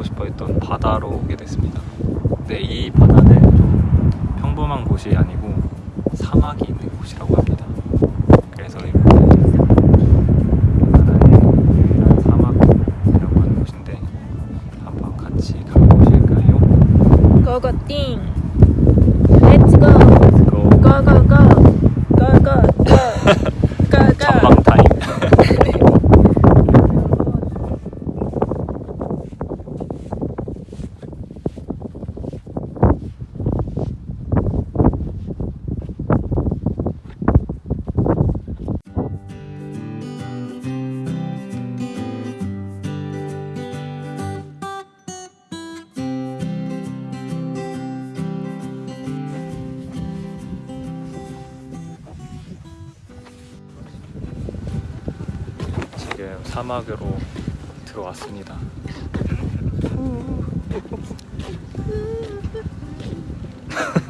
보고 싶어 했던 바다로 오게 됐습니다. 근데 이 바다는 좀 평범한 곳이 아니고 사막이 있는 곳이라고 사막으로 들어왔습니다.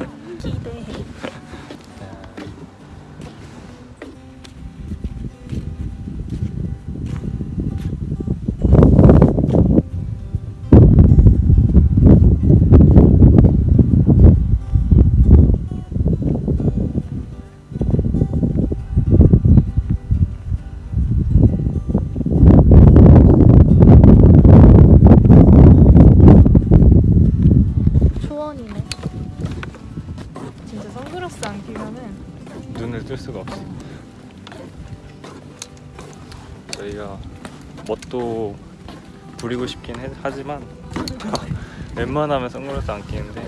웬만하면 선글라스 안 끼는데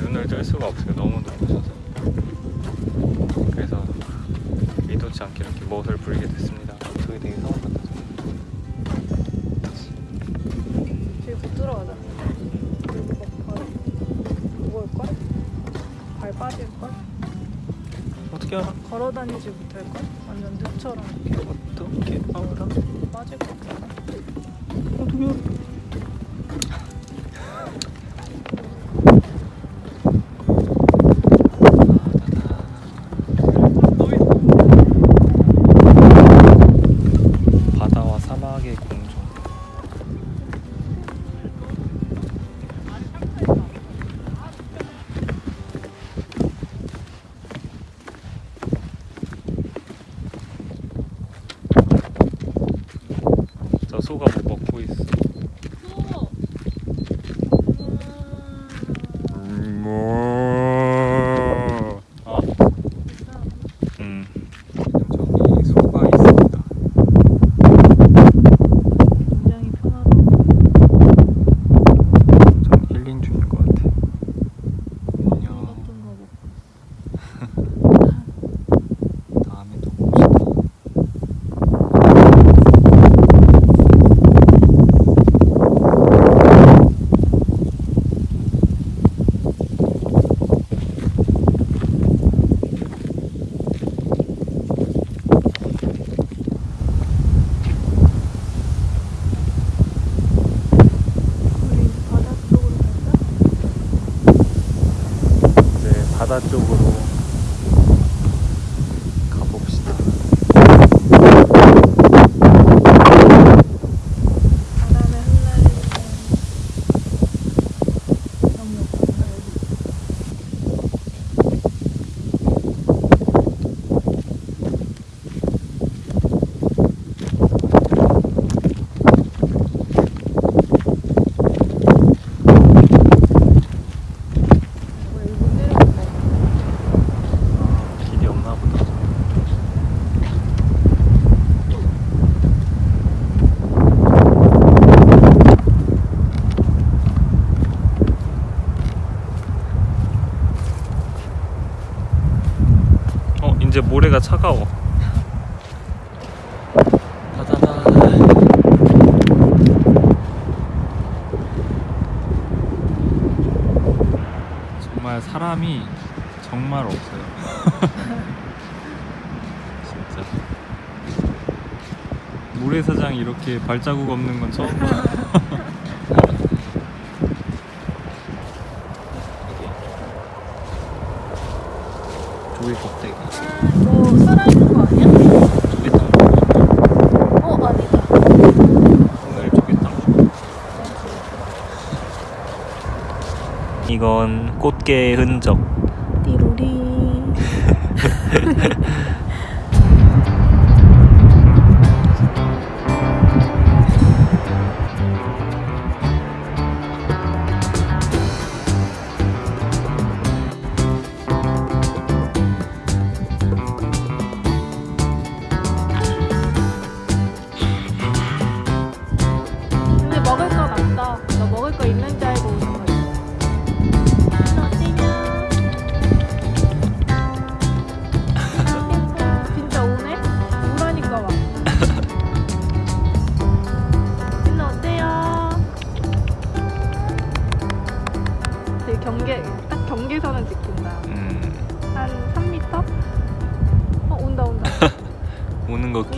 눈을 뜰 수가 없어요. 너무 높으셔서. 그래서 의도치 않게 이렇게 멋을 부리게 됐습니다. 저기 되게 상황 같아서. 저기 못 들어가자? 발 빠질걸? 어떻게 알아? 걸어 다니지 못할걸? 완전 늪처럼 이렇게 어떻게 알아? 빠질 것 같아 어떻게 알아? 바다와 사막의 공존. 저 소가 뭐 먹고 있어. 뭐? 아, 음, 저기 소가 있습니다. 굉장히 편하다 좀 힐링 중인 것 같아. 안녕. 어떤가 봐 다음에 또 봅시다. 우리 바다 쪽으로 갈까? 이제 바다 쪽으로 가봅시다. 바람에 흩날리는 너무 예쁘다 여기 왜 이거 내려간 거 아, 길이 없나 보다. 어, 이제 모래가 차가워. 정말 사람이 정말 없어요. 진짜. 모래사장이 이렇게 발자국 없는 건 처음 봐. 조개 껍데기. 뭐 살아있는 거 아니야? 조개탕. 어 아니다 오늘 조개탕. 이건 꽃게의 흔적. 띠로리.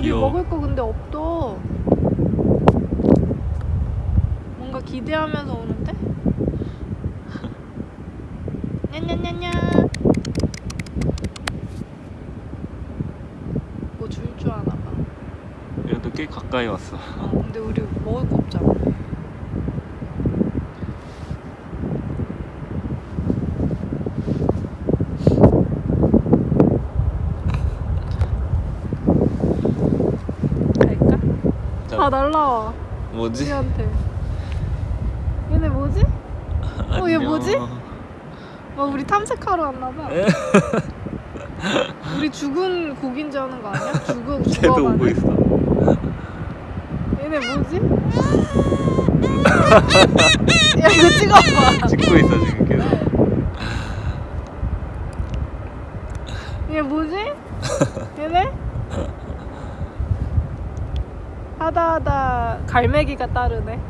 우리 귀여워. 먹을 거 근데 없어. 뭔가 기대하면서 오는데? 냐냐냐냐. 뭐 줄 줄 아나 봐. 그래도 꽤 가까이 왔어. 어, 근데 우리 먹을 거 없잖아. 갈까? 자, 아 날라와. 뭐지? 우리한테. 얘네 뭐지? 어, 얘. 뭐지? 어, 우리 탐색하러 왔나봐. 우리 죽은 고기인 줄 아는 거 아니야? 죽어 쟤도 오고. 있어. 얘네 뭐지? 야 이거 찍어봐. 찍고 있어 지금 계속. 얘 뭐지? 얘네? 하다 하다 갈매기가 따르네.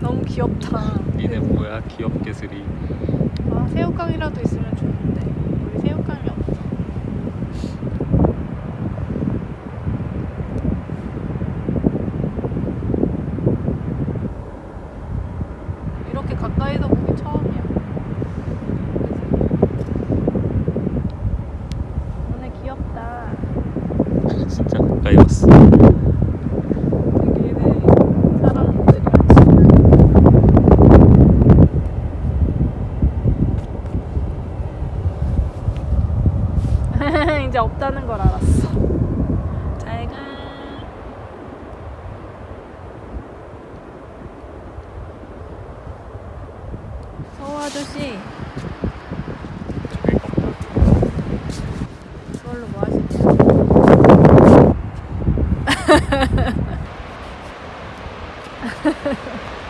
너무 귀엽다. 니네 뭐야 귀엽게 스리. 아 새우깡이라도 있으면 좋은데 우리 새우깡이 없어. 이렇게 가까이서 보기 처음 진짜 없다는 걸 알았어. 잘가. 서호 아저씨. 그걸로 뭐 하시냐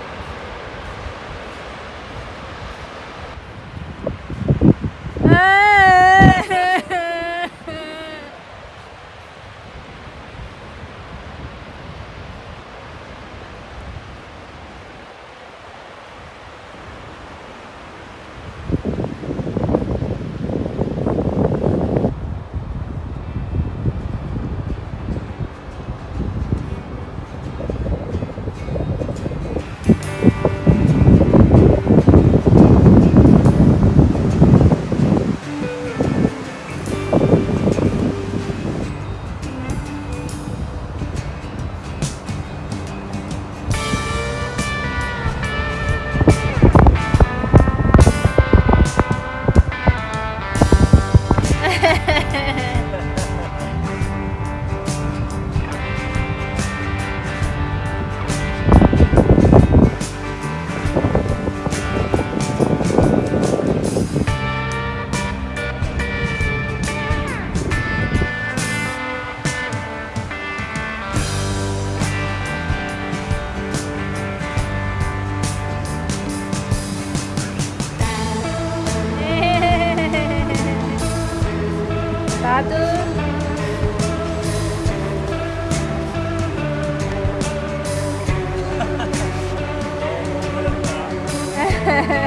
Hehehe